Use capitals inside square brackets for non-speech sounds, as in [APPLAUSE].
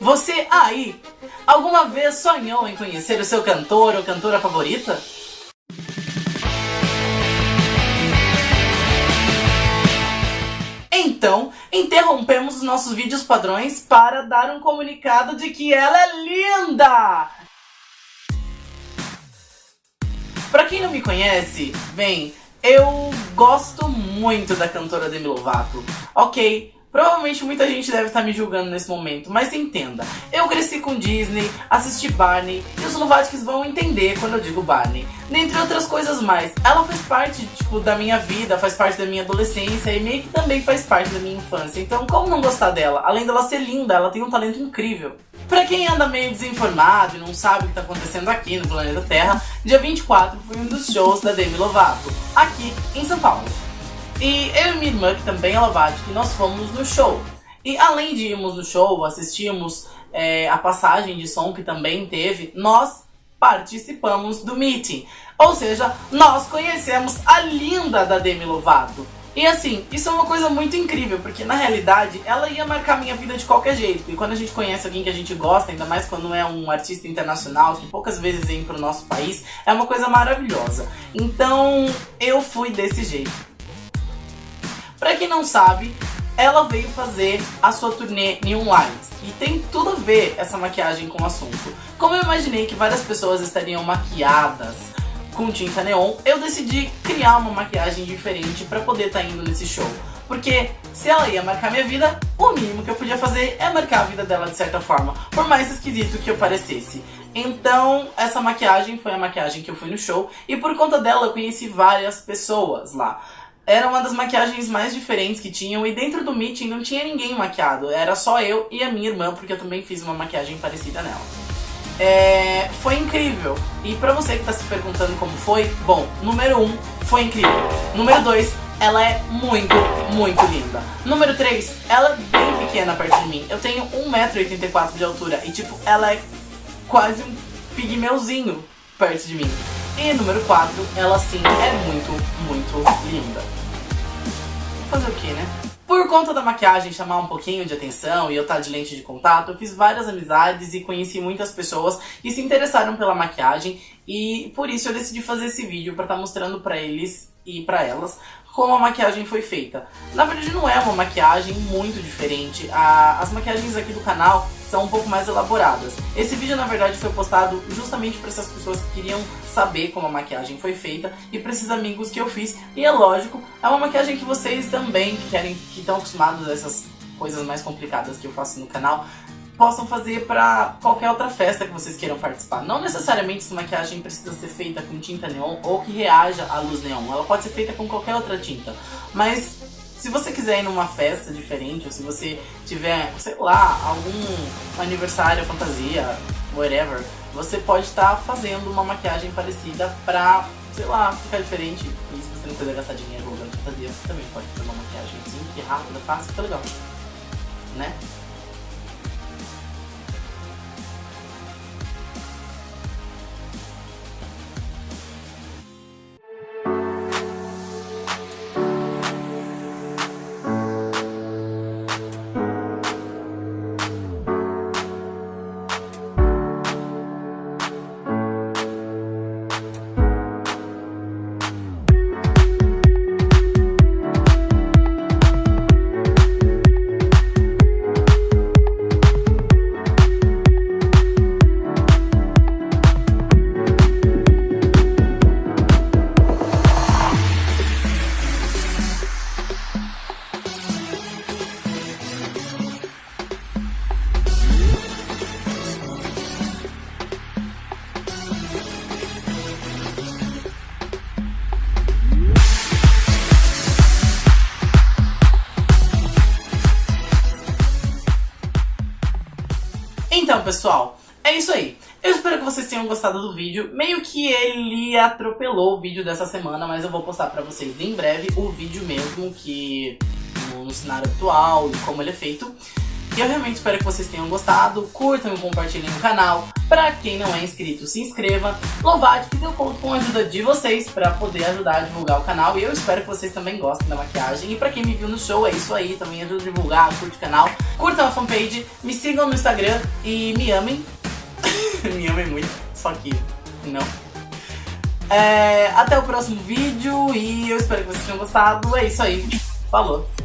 Você aí, alguma vez sonhou em conhecer o seu cantor ou cantora favorita? Então, interrompemos os nossos vídeos padrões para dar um comunicado de que ela é linda! Pra quem não me conhece, bem, eu gosto muito da cantora Demi Lovato. Ok, Provavelmente muita gente deve estar me julgando nesse momento, mas entenda. Eu cresci com Disney, assisti Barney, e os Lovatics vão entender quando eu digo Barney. Dentre outras coisas mais. Ela faz parte, tipo, da minha vida, faz parte da minha adolescência e meio que também faz parte da minha infância. Então, como não gostar dela? Além dela ser linda, ela tem um talento incrível. Pra quem anda meio desinformado e não sabe o que tá acontecendo aqui no planeta Terra, dia 24 foi um dos shows da Demi Lovato, aqui em São Paulo. E eu e minha irmã, que também é que nós fomos no show. E além de irmos no show, assistimos é, a passagem de som que também teve, nós participamos do meeting. Ou seja, nós conhecemos a linda da Demi Lovato. E assim, isso é uma coisa muito incrível, porque na realidade ela ia marcar minha vida de qualquer jeito. E quando a gente conhece alguém que a gente gosta, ainda mais quando é um artista internacional, que poucas vezes vem pro nosso país, é uma coisa maravilhosa. Então eu fui desse jeito. Pra quem não sabe, ela veio fazer a sua turnê Neon Lights. E tem tudo a ver essa maquiagem com o assunto. Como eu imaginei que várias pessoas estariam maquiadas com tinta neon, eu decidi criar uma maquiagem diferente pra poder estar tá indo nesse show. Porque se ela ia marcar minha vida, o mínimo que eu podia fazer é marcar a vida dela de certa forma, por mais esquisito que eu parecesse. Então, essa maquiagem foi a maquiagem que eu fui no show, e por conta dela eu conheci várias pessoas lá era uma das maquiagens mais diferentes que tinham e dentro do meeting não tinha ninguém maquiado, era só eu e a minha irmã, porque eu também fiz uma maquiagem parecida nela. É, foi incrível. E pra você que tá se perguntando como foi, bom, número 1, um, foi incrível. Número 2, ela é muito, muito linda. Número 3, ela é bem pequena perto de mim. Eu tenho 1,84m de altura e tipo, ela é quase um pigmeuzinho perto de mim. E número 4, ela sim é muito, muito linda. Fazer o que, né? Por conta da maquiagem chamar um pouquinho de atenção e eu estar de lente de contato, eu fiz várias amizades e conheci muitas pessoas que se interessaram pela maquiagem e por isso eu decidi fazer esse vídeo para estar tá mostrando para eles e para elas como a maquiagem foi feita. Na verdade não é uma maquiagem muito diferente, as maquiagens aqui do canal são um pouco mais elaboradas. Esse vídeo na verdade foi postado justamente para essas pessoas que queriam saber como a maquiagem foi feita e para esses amigos que eu fiz. E é lógico, é uma maquiagem que vocês também que querem, que estão acostumados a essas coisas mais complicadas que eu faço no canal, possam fazer para qualquer outra festa que vocês queiram participar. Não necessariamente essa maquiagem precisa ser feita com tinta neon ou que reaja à luz neon. Ela pode ser feita com qualquer outra tinta. Mas se você quiser ir numa festa diferente, ou se você tiver, sei lá, algum aniversário, fantasia, whatever, você pode estar tá fazendo uma maquiagem parecida pra, sei lá, ficar diferente. E se você não quiser gastar dinheiro com fantasia, você também pode fazer uma maquiagem simples, rápida, fácil, fica legal. Né? Então, pessoal, é isso aí. Eu espero que vocês tenham gostado do vídeo. Meio que ele atropelou o vídeo dessa semana, mas eu vou postar pra vocês em breve o vídeo mesmo, que no, cenário atual e como ele é feito. E eu realmente espero que vocês tenham gostado. Curtam e compartilhem o canal. Pra quem não é inscrito, se inscreva. Lovatics eu conto com a ajuda de vocês pra poder ajudar a divulgar o canal. E eu espero que vocês também gostem da maquiagem. E pra quem me viu no show, é isso aí. Também ajuda a divulgar, curte o canal. Curtam a fanpage, me sigam no Instagram e me amem. [LAUGHS] me amem muito, só que não. É, até o próximo vídeo e eu espero que vocês tenham gostado. É isso aí. Falou!